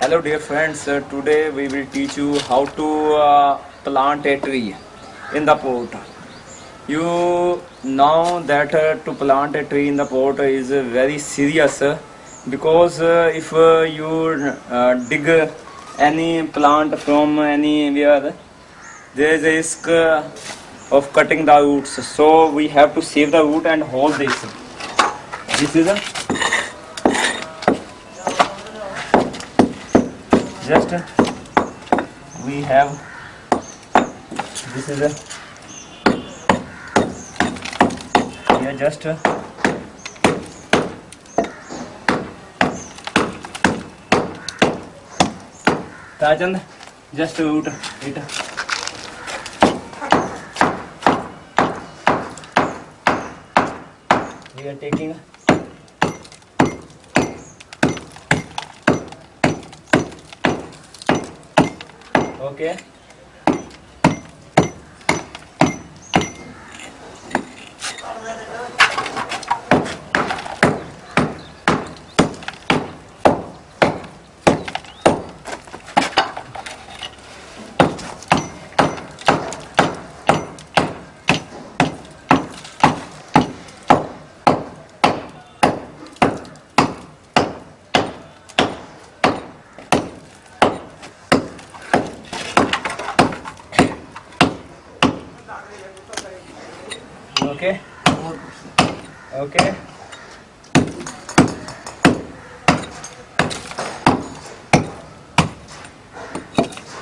Hello dear friends, uh, today we will teach you how to uh, plant a tree in the pot. You know that uh, to plant a tree in the pot is uh, very serious uh, because uh, if you dig any plant from anywhere, there is a risk of cutting the roots. So we have to save the root and hold this. This is a just uh, we have this is a here just uh, Tajand just root it we are taking Oke. Okay. Okay okay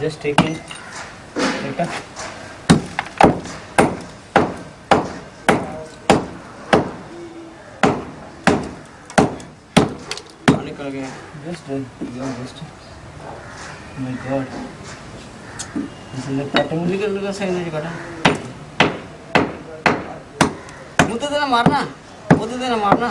just taking बेटा निकल गया। Just just my God मुझे लगता है सही नहीं कटा। புதுதானே மாறினா புதுதானே மாறினா.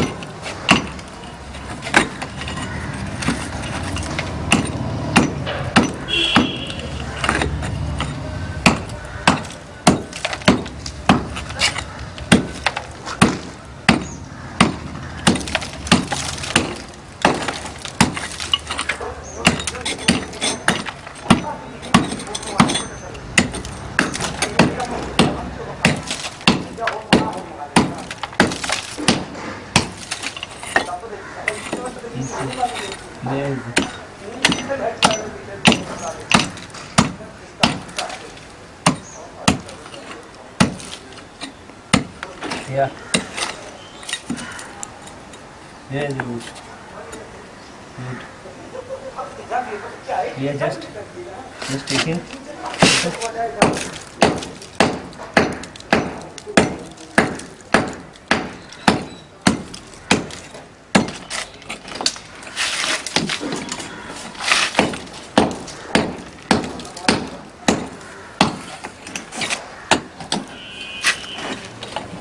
Amazing. Yeah. Good. Good. Just just taking. Okay.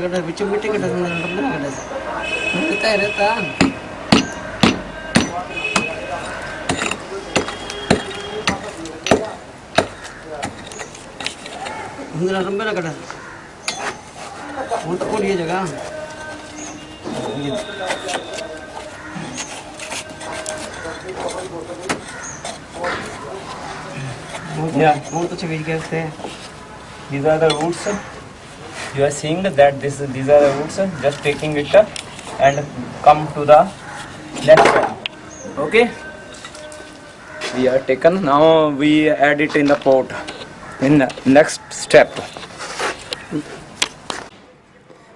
कटा बिच मिट्टी कटा सुंदर कटा रहता है रहता सुंदर लंबे ना कटा वो तो कोई ये जगह you are seeing that this these are the roots just taking it and come to the next step okay? We are taken. Now we add it in the pot. In the next step.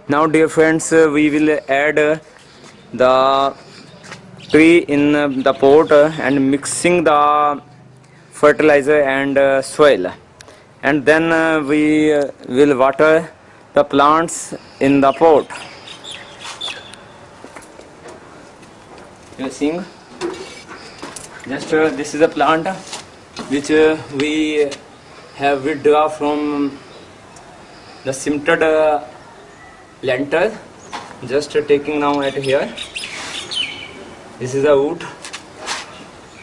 Now dear friends we will add the tree in the pot and mixing the fertilizer and soil. And then we will water the plants in the pot. You are seeing? Just uh, this is a plant which uh, we have withdraw from the sifted uh, lentil just uh, taking now at here. This is a wood.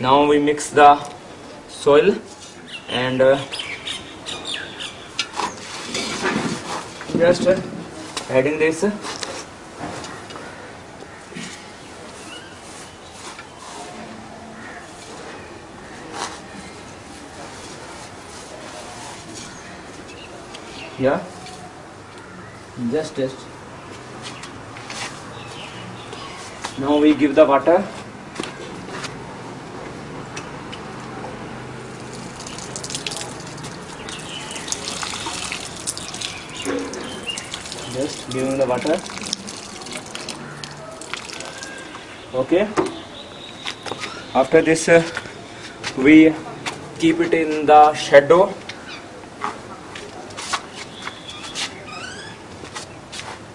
Now we mix the soil and just heading this या just just now we give the water giving the water. Okay. After this uh, we keep it in the shadow.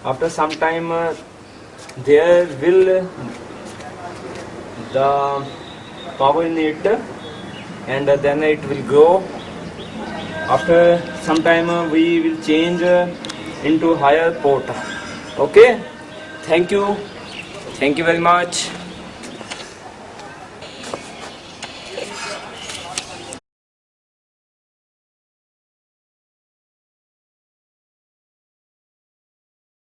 After some time uh, there will the power in it and then it will grow. After some time uh, we will change uh, into higher pot okay? Thank you. Thank you very much